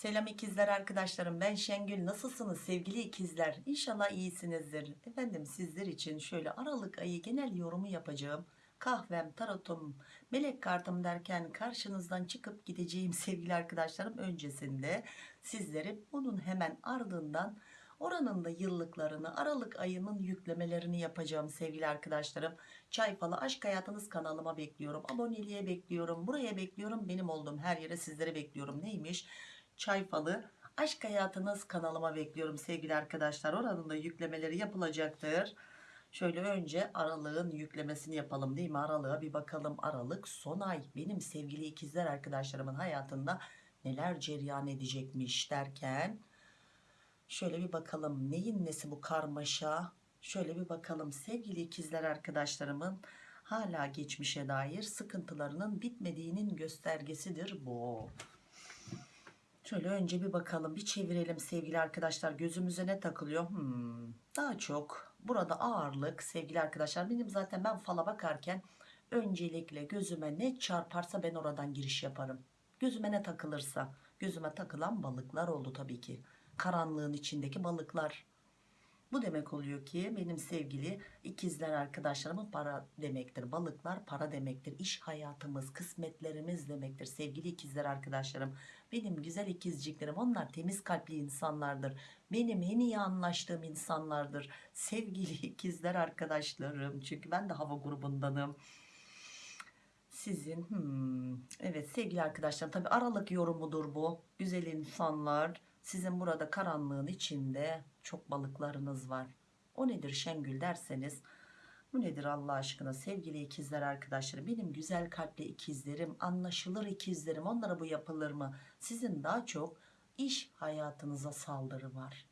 Selam ikizler arkadaşlarım ben Şengül. Nasılsınız sevgili ikizler? İnşallah iyisinizdir. Efendim sizler için şöyle Aralık ayı genel yorumu yapacağım. Kahvem tarotum melek kartım derken karşınızdan çıkıp gideceğim sevgili arkadaşlarım öncesinde sizlere bunun hemen ardından oranın da yıllıklarını Aralık ayının yüklemelerini yapacağım sevgili arkadaşlarım. Çay falı aşk hayatınız kanalıma bekliyorum aboneliğe bekliyorum buraya bekliyorum benim olduğum her yere sizlere bekliyorum. Neymiş çay falı. Aşk hayatınız kanalıma bekliyorum sevgili arkadaşlar. Oranın da yüklemeleri yapılacaktır. Şöyle önce aralığın yüklemesini yapalım değil mi? Aralığa bir bakalım. Aralık son ay. Benim sevgili ikizler arkadaşlarımın hayatında neler cereyan edecekmiş derken şöyle bir bakalım. Neyin nesi bu karmaşa? Şöyle bir bakalım. Sevgili ikizler arkadaşlarımın hala geçmişe dair sıkıntılarının bitmediğinin göstergesidir bu Şöyle önce bir bakalım bir çevirelim sevgili arkadaşlar. Gözümüze ne takılıyor? Hmm, daha çok burada ağırlık. Sevgili arkadaşlar benim zaten ben fala bakarken öncelikle gözüme ne çarparsa ben oradan giriş yaparım. Gözüme ne takılırsa gözüme takılan balıklar oldu tabii ki. Karanlığın içindeki balıklar bu demek oluyor ki benim sevgili ikizler arkadaşlarımın para demektir. Balıklar para demektir. İş hayatımız, kısmetlerimiz demektir. Sevgili ikizler arkadaşlarım. Benim güzel ikizciklerim onlar temiz kalpli insanlardır. Benim en iyi anlaştığım insanlardır. Sevgili ikizler arkadaşlarım. Çünkü ben de hava grubundanım. Sizin hmm, evet sevgili arkadaşlarım tabi aralık yorumudur bu. Güzel insanlar sizin burada karanlığın içinde çok balıklarınız var. O nedir Şengül derseniz bu nedir Allah aşkına sevgili ikizler arkadaşlarım benim güzel kalpli ikizlerim anlaşılır ikizlerim onlara bu yapılır mı? Sizin daha çok iş hayatınıza saldırı var.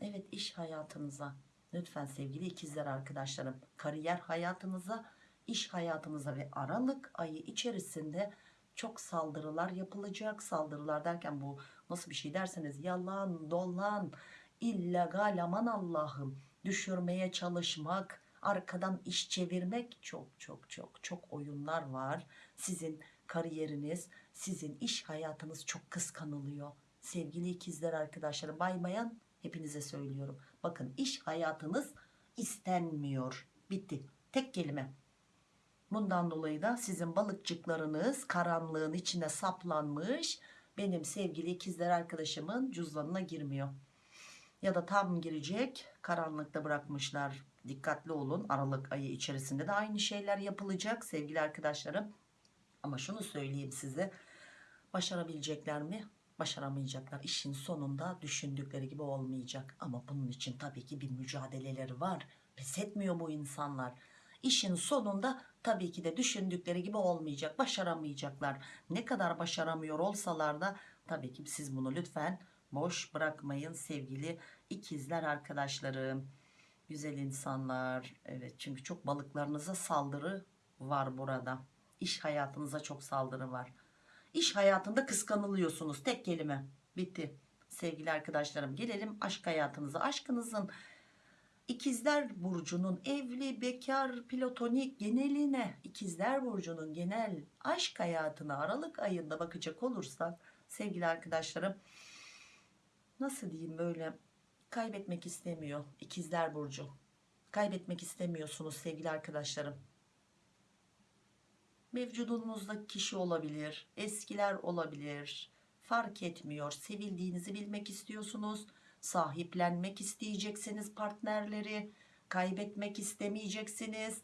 Evet iş hayatınıza lütfen sevgili ikizler arkadaşlarım kariyer hayatınıza iş hayatınıza ve Aralık ayı içerisinde çok saldırılar yapılacak. Saldırılar derken bu nasıl bir şey derseniz yalan dolan illegal aman Allah'ım düşürmeye çalışmak arkadan iş çevirmek. Çok çok çok çok oyunlar var. Sizin kariyeriniz sizin iş hayatınız çok kıskanılıyor. Sevgili ikizler arkadaşlarım baymayan hepinize söylüyorum. Bakın iş hayatınız istenmiyor. Bitti. Tek kelime Bundan dolayı da sizin balıkçıklarınız karanlığın içine saplanmış benim sevgili ikizler arkadaşımın cüzdanına girmiyor. Ya da tam girecek karanlıkta bırakmışlar. Dikkatli olun Aralık ayı içerisinde de aynı şeyler yapılacak sevgili arkadaşlarım. Ama şunu söyleyeyim size başarabilecekler mi? Başaramayacaklar. İşin sonunda düşündükleri gibi olmayacak. Ama bunun için tabii ki bir mücadeleleri var. Pes etmiyor bu insanlar işin sonunda tabii ki de düşündükleri gibi olmayacak başaramayacaklar. Ne kadar başaramıyor olsalar da tabii ki siz bunu lütfen boş bırakmayın sevgili ikizler arkadaşlarım. Güzel insanlar evet çünkü çok balıklarınıza saldırı var burada. İş hayatınıza çok saldırı var. İş hayatında kıskanılıyorsunuz tek kelime. Bitti. Sevgili arkadaşlarım gelelim aşk hayatınıza. Aşkınızın İkizler Burcu'nun evli, bekar, platonik geneline, İkizler Burcu'nun genel aşk hayatına Aralık ayında bakacak olursak sevgili arkadaşlarım nasıl diyeyim böyle kaybetmek istemiyor İkizler Burcu. Kaybetmek istemiyorsunuz sevgili arkadaşlarım. Mevcudunuzda kişi olabilir, eskiler olabilir, fark etmiyor. Sevildiğinizi bilmek istiyorsunuz sahiplenmek isteyeceksiniz partnerleri kaybetmek istemeyeceksiniz.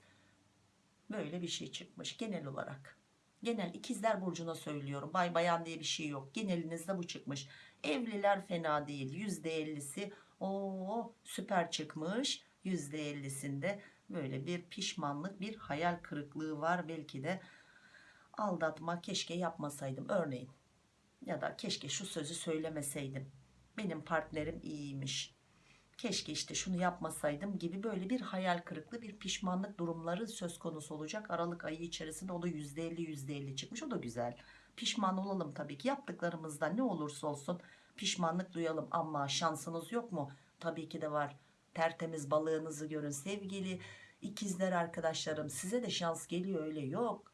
Böyle bir şey çıkmış genel olarak. Genel ikizler burcuna söylüyorum. Bay bayan diye bir şey yok. Genelinizde bu çıkmış. Evliler fena değil. Yüzde ellisi o süper çıkmış. Yüzde ellisinde böyle bir pişmanlık bir hayal kırıklığı var. Belki de aldatma keşke yapmasaydım. Örneğin ya da keşke şu sözü söylemeseydim benim partnerim iyiymiş. Keşke işte şunu yapmasaydım gibi böyle bir hayal kırıklığı bir pişmanlık durumları söz konusu olacak. Aralık ayı içerisinde o da %50 %50 çıkmış. O da güzel. Pişman olalım tabii ki. Yaptıklarımızda ne olursa olsun pişmanlık duyalım. Ama şansınız yok mu? Tabii ki de var. Tertemiz balığınızı görün sevgili ikizler arkadaşlarım. Size de şans geliyor öyle yok.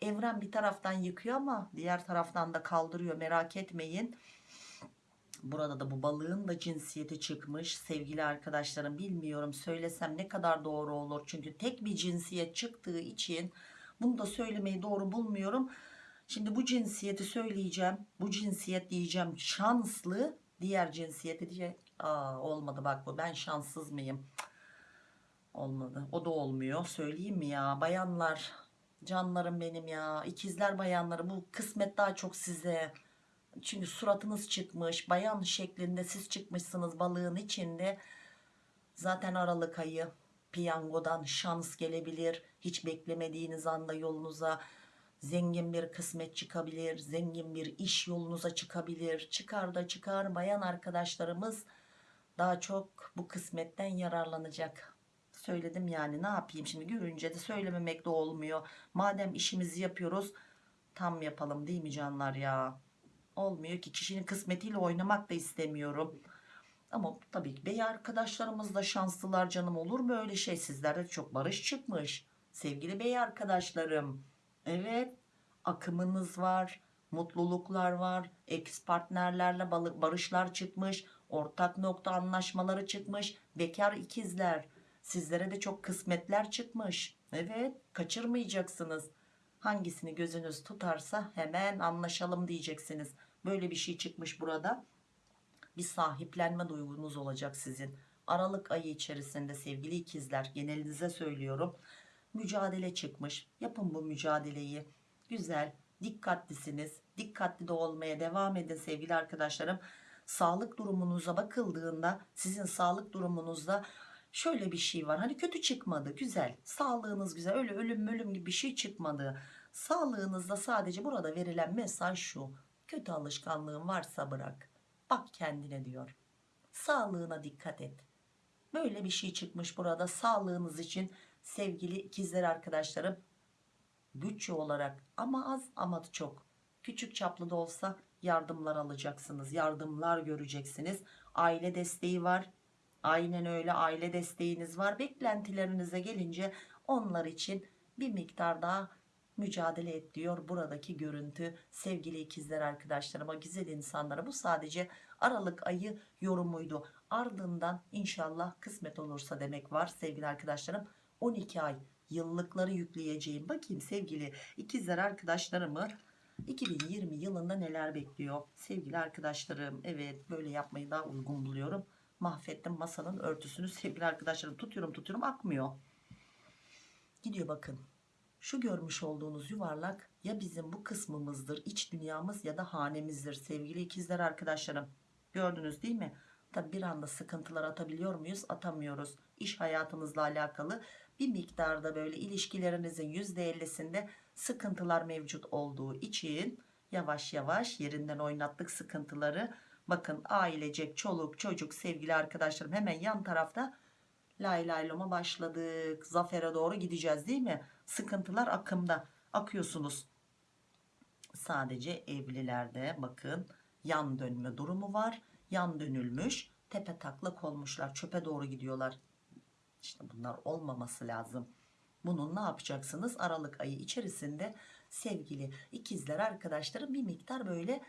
Evren bir taraftan yıkıyor ama diğer taraftan da kaldırıyor. Merak etmeyin. Burada da bu balığın da cinsiyeti çıkmış sevgili arkadaşlarım bilmiyorum söylesem ne kadar doğru olur. Çünkü tek bir cinsiyet çıktığı için bunu da söylemeyi doğru bulmuyorum. Şimdi bu cinsiyeti söyleyeceğim. Bu cinsiyet diyeceğim şanslı. Diğer cinsiyeti diyecek. Aa, olmadı bak bu ben şanssız mıyım? Olmadı. O da olmuyor. Söyleyeyim mi ya? Bayanlar canlarım benim ya. İkizler bayanları bu kısmet daha çok size. Çünkü suratınız çıkmış. Bayan şeklinde siz çıkmışsınız balığın içinde. Zaten Aralık ayı piyangodan şans gelebilir. Hiç beklemediğiniz anda yolunuza zengin bir kısmet çıkabilir. Zengin bir iş yolunuza çıkabilir. Çıkar da çıkar bayan arkadaşlarımız daha çok bu kısmetten yararlanacak. Söyledim yani ne yapayım şimdi görünce de söylememek de olmuyor. Madem işimizi yapıyoruz tam yapalım değil mi canlar ya? Olmuyor ki. Kişinin kısmetiyle oynamak da istemiyorum. Ama tabii ki bey arkadaşlarımız da şanslılar canım. Olur mu öyle şey? Sizlerde çok barış çıkmış. Sevgili bey arkadaşlarım. Evet akımınız var mutluluklar var ex partnerlerle barışlar çıkmış ortak nokta anlaşmaları çıkmış bekar ikizler. Sizlere de çok kısmetler çıkmış. Evet kaçırmayacaksınız. Hangisini gözünüz tutarsa hemen anlaşalım diyeceksiniz böyle bir şey çıkmış burada. Bir sahiplenme duygunuz olacak sizin. Aralık ayı içerisinde sevgili ikizler genelinize söylüyorum mücadele çıkmış. Yapın bu mücadeleyi. Güzel dikkatlisiniz. Dikkatli de olmaya devam edin sevgili arkadaşlarım. Sağlık durumunuza bakıldığında sizin sağlık durumunuzda şöyle bir şey var. Hani kötü çıkmadı güzel. Sağlığınız güzel. Öyle ölüm ölüm gibi bir şey çıkmadı. Sağlığınızda sadece burada verilen mesaj şu kötü alışkanlığın varsa bırak. Bak kendine diyor. Sağlığına dikkat et. Böyle bir şey çıkmış burada. Sağlığınız için sevgili ikizler arkadaşlarım bütçe olarak ama az ama çok. Küçük çaplı da olsa yardımlar alacaksınız yardımlar göreceksiniz. Aile desteği var. Aynen öyle aile desteğiniz var. Beklentilerinize gelince onlar için bir miktar daha mücadele et diyor. Buradaki görüntü sevgili ikizler arkadaşlarıma güzel insanlara bu sadece Aralık ayı yorumuydu. Ardından inşallah kısmet olursa demek var. Sevgili arkadaşlarım 12 ay yıllıkları yükleyeceğim. Bakayım sevgili ikizler arkadaşlarımı 2020 yılında neler bekliyor? Sevgili arkadaşlarım evet böyle yapmayı daha uygun buluyorum. Mahvettim masanın örtüsünü. Sevgili arkadaşlarım tutuyorum tutuyorum akmıyor. Gidiyor bakın şu görmüş olduğunuz yuvarlak ya bizim bu kısmımızdır iç dünyamız ya da hanemizdir sevgili ikizler arkadaşlarım. Gördünüz değil mi? Tabi bir anda sıkıntılar atabiliyor muyuz? Atamıyoruz. İş hayatımızla alakalı bir miktarda böyle ilişkilerinizin %50'sinde sıkıntılar mevcut olduğu için yavaş yavaş yerinden oynattık sıkıntıları. Bakın ailecek çoluk çocuk sevgili arkadaşlarım hemen yan tarafta lay layloma başladık. Zafere doğru gideceğiz değil mi sıkıntılar akımda. Akıyorsunuz. Sadece evlilerde bakın yan dönme durumu var. Yan dönülmüş tepe taklak olmuşlar çöpe doğru gidiyorlar. İşte bunlar olmaması lazım. Bunun ne yapacaksınız? Aralık ayı içerisinde sevgili ikizler arkadaşlarım bir miktar böyle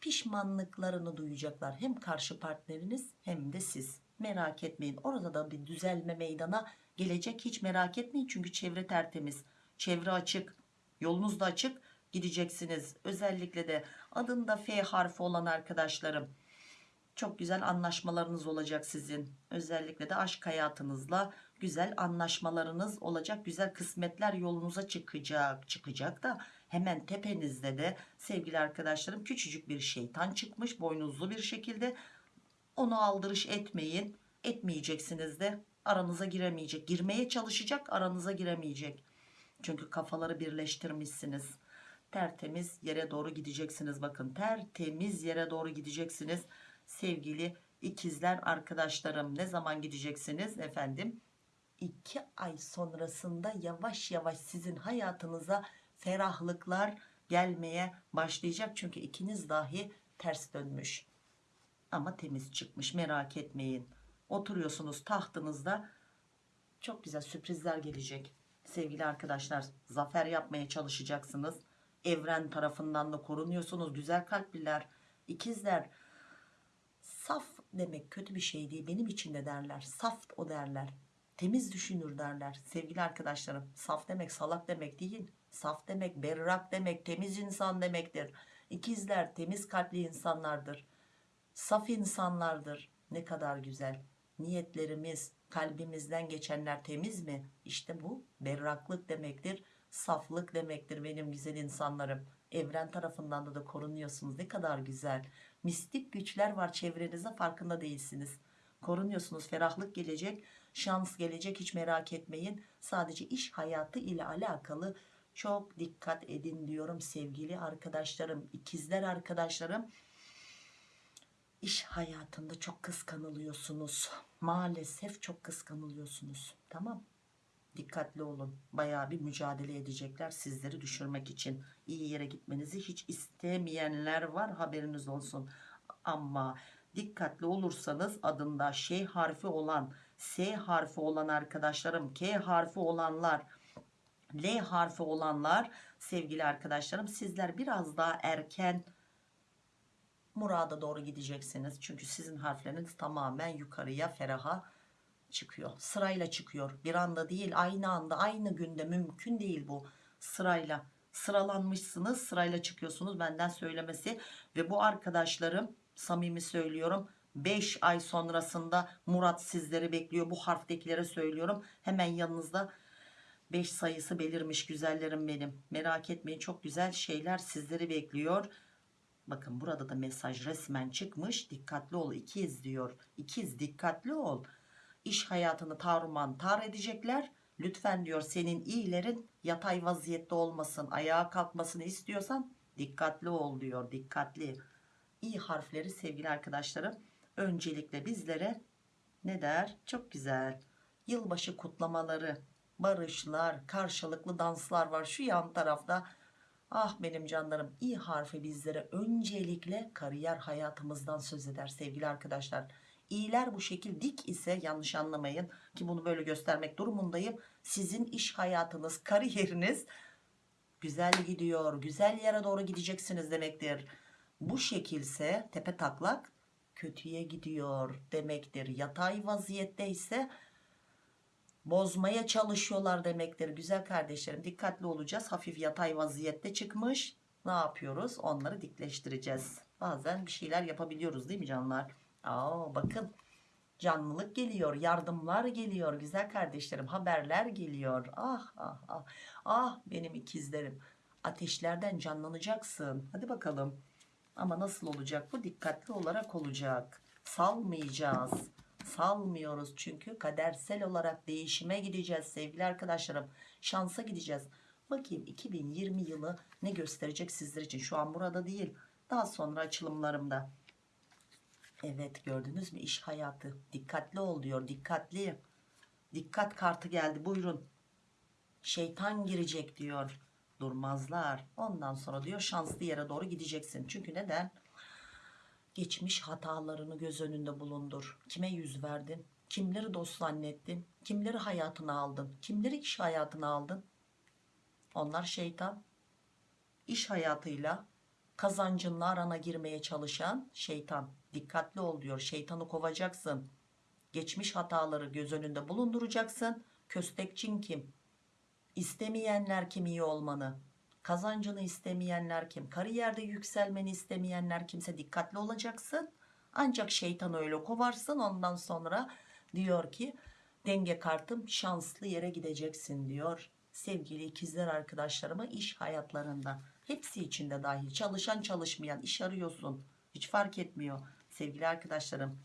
pişmanlıklarını duyacaklar. Hem karşı partneriniz hem de siz merak etmeyin. Orada da bir düzelme meydana gelecek. Hiç merak etmeyin çünkü çevre tertemiz. Çevre açık yolunuz da açık. Gideceksiniz. Özellikle de adında F harfi olan arkadaşlarım. Çok güzel anlaşmalarınız olacak sizin. Özellikle de aşk hayatınızla güzel anlaşmalarınız olacak. Güzel kısmetler yolunuza çıkacak çıkacak da hemen tepenizde de sevgili arkadaşlarım küçücük bir şeytan çıkmış boynuzlu bir şekilde onu aldırış etmeyin. Etmeyeceksiniz de aranıza giremeyecek. Girmeye çalışacak aranıza giremeyecek. Çünkü kafaları birleştirmişsiniz. Tertemiz yere doğru gideceksiniz. Bakın tertemiz yere doğru gideceksiniz. Sevgili ikizler arkadaşlarım ne zaman gideceksiniz? Efendim 2 ay sonrasında yavaş yavaş sizin hayatınıza ferahlıklar gelmeye başlayacak. Çünkü ikiniz dahi ters dönmüş ama temiz çıkmış merak etmeyin oturuyorsunuz tahtınızda çok güzel sürprizler gelecek sevgili arkadaşlar zafer yapmaya çalışacaksınız. Evren tarafından da korunuyorsunuz. Güzel kalpliler, ikizler. Saf demek kötü bir şey değil. Benim için de derler. Saf o derler. Temiz düşünür derler. Sevgili arkadaşlarım saf demek salak demek değil. Saf demek berrak demek temiz insan demektir. İkizler temiz kalpli insanlardır. Saf insanlardır. Ne kadar güzel. Niyetlerimiz, kalbimizden geçenler temiz mi? İşte bu berraklık demektir. Saflık demektir benim güzel insanlarım. Evren tarafından da da korunuyorsunuz. Ne kadar güzel. Mistik güçler var çevrenizde farkında değilsiniz. Korunuyorsunuz. Ferahlık gelecek, şans gelecek hiç merak etmeyin. Sadece iş hayatı ile alakalı çok dikkat edin diyorum sevgili arkadaşlarım, ikizler arkadaşlarım. İş hayatında çok kıskanılıyorsunuz. Maalesef çok kıskanılıyorsunuz. Tamam. Dikkatli olun. Bayağı bir mücadele edecekler sizleri düşürmek için. İyi yere gitmenizi hiç istemeyenler var haberiniz olsun. Ama dikkatli olursanız adında şey harfi olan, S harfi olan arkadaşlarım, K harfi olanlar, L harfi olanlar sevgili arkadaşlarım sizler biraz daha erken murada doğru gideceksiniz. Çünkü sizin harfleriniz tamamen yukarıya feraha çıkıyor. Sırayla çıkıyor. Bir anda değil aynı anda aynı günde mümkün değil bu sırayla. Sıralanmışsınız sırayla çıkıyorsunuz benden söylemesi ve bu arkadaşlarım samimi söylüyorum 5 ay sonrasında Murat sizleri bekliyor bu harftekilere söylüyorum hemen yanınızda 5 sayısı belirmiş güzellerim benim merak etmeyin çok güzel şeyler sizleri bekliyor bakın burada da mesaj resmen çıkmış. Dikkatli ol ikiz diyor. İkiz dikkatli ol. İş hayatını taruman tar edecekler. Lütfen diyor senin iyilerin yatay vaziyette olmasın ayağa kalkmasını istiyorsan dikkatli ol diyor dikkatli. İ harfleri sevgili arkadaşlarım öncelikle bizlere ne der? Çok güzel. Yılbaşı kutlamaları barışlar karşılıklı danslar var. Şu yan tarafta ah benim canlarım i harfi bizlere öncelikle kariyer hayatımızdan söz eder sevgili arkadaşlar İyiler bu şekil dik ise yanlış anlamayın ki bunu böyle göstermek durumundayım. Sizin iş hayatınız, kariyeriniz güzel gidiyor. Güzel yere doğru gideceksiniz demektir. Bu şekilse tepe taklak kötüye gidiyor demektir. Yatay vaziyette ise bozmaya çalışıyorlar demektir. Güzel kardeşlerim dikkatli olacağız. Hafif yatay vaziyette çıkmış. Ne yapıyoruz? Onları dikleştireceğiz. Bazen bir şeyler yapabiliyoruz değil mi canlar? Aa, bakın canlılık geliyor yardımlar geliyor güzel kardeşlerim haberler geliyor ah ah ah ah benim ikizlerim ateşlerden canlanacaksın hadi bakalım ama nasıl olacak bu dikkatli olarak olacak salmayacağız salmıyoruz çünkü kadersel olarak değişime gideceğiz sevgili arkadaşlarım. Şansa gideceğiz. Bakayım 2020 yılı ne gösterecek sizler için? Şu an burada değil daha sonra açılımlarımda. Evet gördünüz mü? İş hayatı. Dikkatli ol diyor dikkatli. Dikkat kartı geldi buyurun. Şeytan girecek diyor. Durmazlar. Ondan sonra diyor şanslı yere doğru gideceksin. Çünkü neden geçmiş hatalarını göz önünde bulundur. Kime yüz verdin? Kimleri dost zannettin? Kimleri hayatına aldın? Kimleri iş hayatına aldın? Onlar şeytan. İş hayatıyla kazancınla arana girmeye çalışan şeytan. Dikkatli ol diyor. Şeytanı kovacaksın. Geçmiş hataları göz önünde bulunduracaksın. Köstekçin kim? İstemeyenler kim iyi olmanı kazancını istemeyenler kim? Kariyerde yükselmeni istemeyenler kimse dikkatli olacaksın. Ancak şeytanı öyle kovarsın ondan sonra diyor ki denge kartım şanslı yere gideceksin diyor sevgili ikizler arkadaşlarıma iş hayatlarında. Hepsi içinde dahil. Çalışan çalışmayan iş arıyorsun. Hiç fark etmiyor. Sevgili arkadaşlarım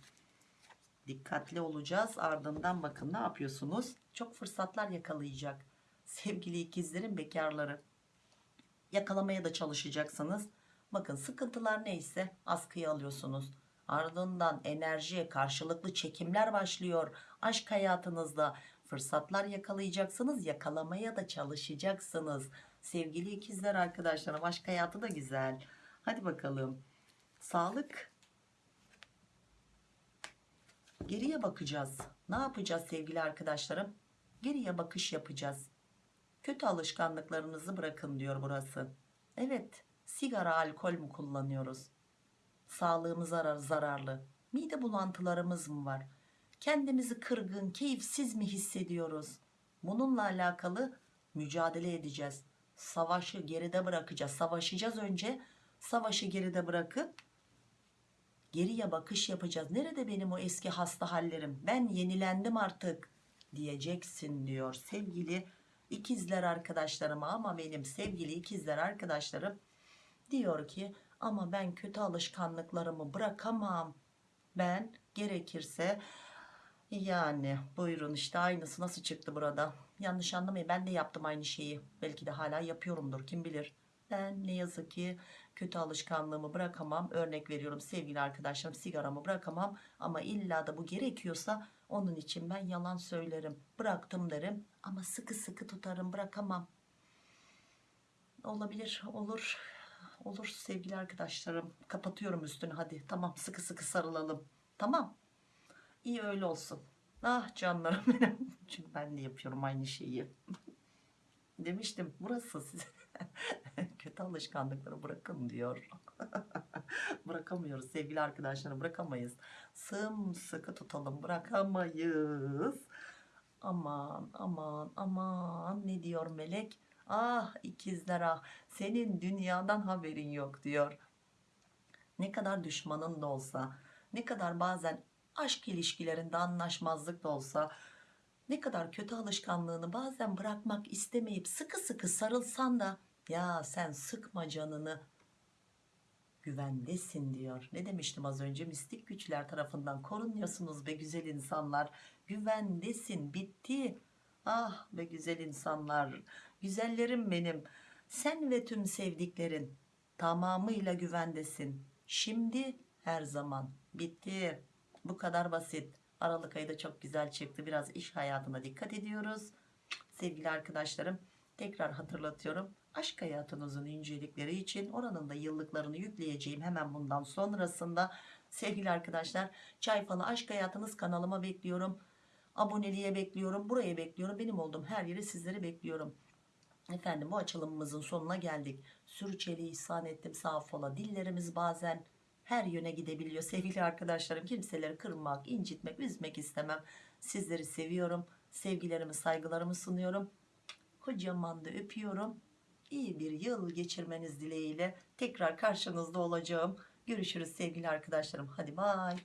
dikkatli olacağız. Ardından bakın ne yapıyorsunuz? Çok fırsatlar yakalayacak sevgili ikizlerin bekarları yakalamaya da çalışacaksınız. Bakın sıkıntılar neyse askıya alıyorsunuz. Ardından enerji karşılıklı çekimler başlıyor. Aşk hayatınızda fırsatlar yakalayacaksınız yakalamaya da çalışacaksınız. Sevgili ikizler arkadaşlarım aşk hayatı da güzel. Hadi bakalım. Sağlık. Geriye bakacağız. Ne yapacağız sevgili arkadaşlarım? Geriye bakış yapacağız kötü alışkanlıklarınızı bırakın diyor burası. Evet sigara alkol mü kullanıyoruz? Sağlığımıza zarar, zararlı. Mide bulantılarımız mı var? Kendimizi kırgın, keyifsiz mi hissediyoruz? Bununla alakalı mücadele edeceğiz. Savaşı geride bırakacağız. Savaşacağız önce. Savaşı geride bırakıp geriye bakış yapacağız. Nerede benim o eski hasta hallerim? Ben yenilendim artık diyeceksin diyor sevgili ikizler arkadaşlarıma ama benim sevgili ikizler arkadaşlarım diyor ki ama ben kötü alışkanlıklarımı bırakamam. Ben gerekirse yani buyurun işte aynısı nasıl çıktı burada. Yanlış anlamayın ben de yaptım aynı şeyi. Belki de hala yapıyorumdur kim bilir. Ben ne yazık ki kötü alışkanlığımı bırakamam. Örnek veriyorum sevgili arkadaşlarım sigaramı bırakamam. Ama illa da bu gerekiyorsa onun için ben yalan söylerim. Bıraktım derim ama sıkı sıkı tutarım bırakamam. Olabilir olur. Olur sevgili arkadaşlarım. Kapatıyorum üstünü hadi. Tamam sıkı sıkı sarılalım. Tamam. İyi öyle olsun. Ah canlarım benim. Çünkü ben de yapıyorum aynı şeyi. Demiştim burası size. Kötü alışkanlıkları bırakın diyor. Bırakamıyoruz sevgili arkadaşlarım bırakamayız. Sımsıkı tutalım bırakamayız. Aman aman aman ne diyor melek? Ah ikizler ah senin dünyadan haberin yok diyor. Ne kadar düşmanın da olsa ne kadar bazen aşk ilişkilerinde anlaşmazlık da olsa ne kadar kötü alışkanlığını bazen bırakmak istemeyip sıkı sıkı sarılsan da ya sen sıkma canını güvendesin diyor. Ne demiştim az önce mistik güçler tarafından korunuyorsunuz be güzel insanlar. Güvendesin bitti. Ah be güzel insanlar. Güzellerim benim. Sen ve tüm sevdiklerin tamamıyla güvendesin. Şimdi her zaman bitti. Bu kadar basit. Aralık ayı da çok güzel çıktı. Biraz iş hayatına dikkat ediyoruz. Sevgili arkadaşlarım tekrar hatırlatıyorum. Aşk hayatınızın incelikleri için oranın da yıllıklarını yükleyeceğim hemen bundan sonrasında. Sevgili arkadaşlar Çay Falı Aşk Hayatınız kanalıma bekliyorum. Aboneliğe bekliyorum. Buraya bekliyorum. Benim olduğum her yere sizleri bekliyorum. Efendim bu açılımımızın sonuna geldik. Sürçeli ihsan ettim sağ fola. Dillerimiz bazen her yöne gidebiliyor. Sevgili arkadaşlarım kimseleri kırmak, incitmek, üzmek istemem. Sizleri seviyorum. Sevgilerimi, saygılarımı sunuyorum. Kocaman da öpüyorum. İyi bir yıl geçirmeniz dileğiyle tekrar karşınızda olacağım. Görüşürüz sevgili arkadaşlarım. Hadi bay.